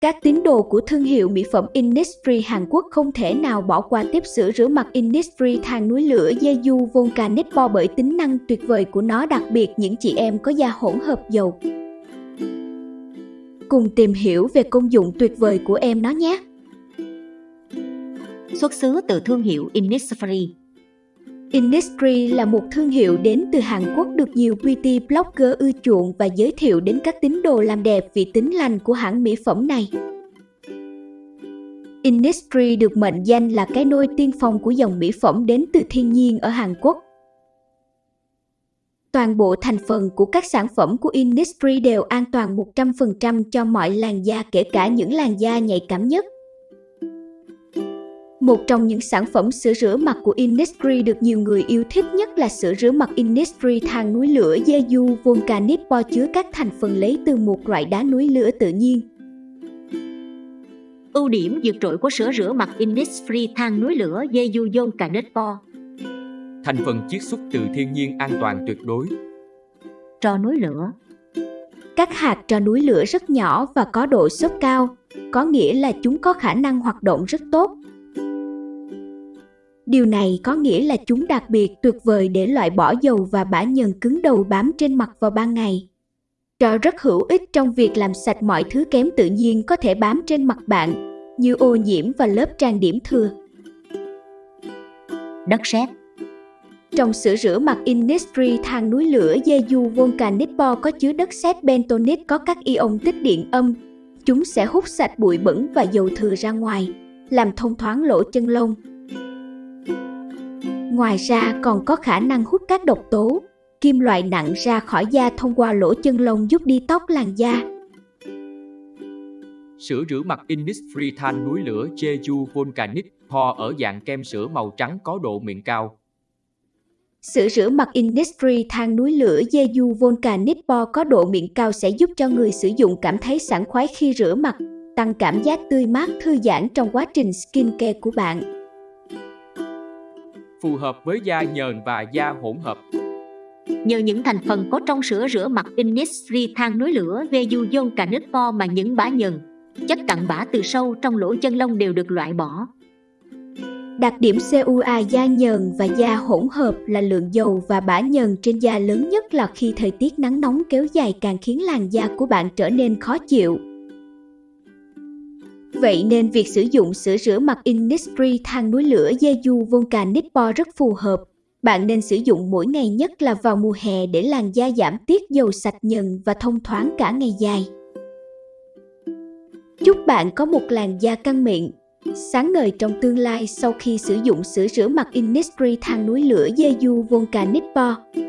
Các tín đồ của thương hiệu mỹ phẩm Innisfree Hàn Quốc không thể nào bỏ qua tiếp sữa rửa mặt Innisfree than núi lửa Jeju Volcanic Pore bởi tính năng tuyệt vời của nó, đặc biệt những chị em có da hỗn hợp dầu. Cùng tìm hiểu về công dụng tuyệt vời của em nó nhé! Xuất xứ từ thương hiệu Innisfree Innisfree là một thương hiệu đến từ Hàn Quốc được nhiều beauty blogger ưa chuộng và giới thiệu đến các tín đồ làm đẹp vì tính lành của hãng mỹ phẩm này. Innisfree được mệnh danh là cái nôi tiên phong của dòng mỹ phẩm đến từ thiên nhiên ở Hàn Quốc. Toàn bộ thành phần của các sản phẩm của Innisfree đều an toàn 100% cho mọi làn da kể cả những làn da nhạy cảm nhất. Một trong những sản phẩm sữa rửa mặt của Innisfree được nhiều người yêu thích nhất là sữa rửa mặt Innisfree than núi lửa Jeju Volcanic Pore chứa các thành phần lấy từ một loại đá núi lửa tự nhiên. Ưu điểm vượt trội của sữa rửa mặt Innisfree than núi lửa Jeju Volcanic Pore Thành phần chiết xuất từ thiên nhiên an toàn tuyệt đối. Tro núi lửa Các hạt tro núi lửa rất nhỏ và có độ xốp cao, có nghĩa là chúng có khả năng hoạt động rất tốt Điều này có nghĩa là chúng đặc biệt tuyệt vời để loại bỏ dầu và bã nhờn cứng đầu bám trên mặt vào ban ngày. Trò rất hữu ích trong việc làm sạch mọi thứ kém tự nhiên có thể bám trên mặt bạn, như ô nhiễm và lớp trang điểm thừa. Đất sét Trong sữa rửa mặt Innisfree than núi lửa Jeju Volcanic Pore có chứa đất sét bentonite có các ion tích điện âm. Chúng sẽ hút sạch bụi bẩn và dầu thừa ra ngoài, làm thông thoáng lỗ chân lông, Ngoài ra còn có khả năng hút các độc tố, kim loại nặng ra khỏi da thông qua lỗ chân lông giúp đi tóc làn da. Sữa rửa mặt Innisfree than núi lửa Jeju Volcanic Pore ở dạng kem sữa màu trắng có độ mịn cao. Sữa rửa mặt Innisfree than núi lửa Jeju Volcanic Pore có độ mịn cao sẽ giúp cho người sử dụng cảm thấy sảng khoái khi rửa mặt, tăng cảm giác tươi mát thư giãn trong quá trình skincare của bạn phù hợp với da nhờn và da hỗn hợp. Nhờ những thành phần có trong sữa rửa mặt Innisfree than núi lửa nước po mà những bã nhờn, chất cặn bã từ sâu trong lỗ chân lông đều được loại bỏ. Đặc điểm CUA da nhờn và da hỗn hợp là lượng dầu và bã nhờn trên da lớn nhất là khi thời tiết nắng nóng kéo dài càng khiến làn da của bạn trở nên khó chịu. Vậy nên việc sử dụng sữa rửa mặt Innisfree than núi lửa Jeju Volcanic Pore rất phù hợp. Bạn nên sử dụng mỗi ngày nhất là vào mùa hè để làn da giảm tiết dầu sạch nhần và thông thoáng cả ngày dài. Chúc bạn có một làn da căng mịn, sáng ngời trong tương lai sau khi sử dụng sữa rửa mặt Innisfree than núi lửa Jeju Volcanic Pore.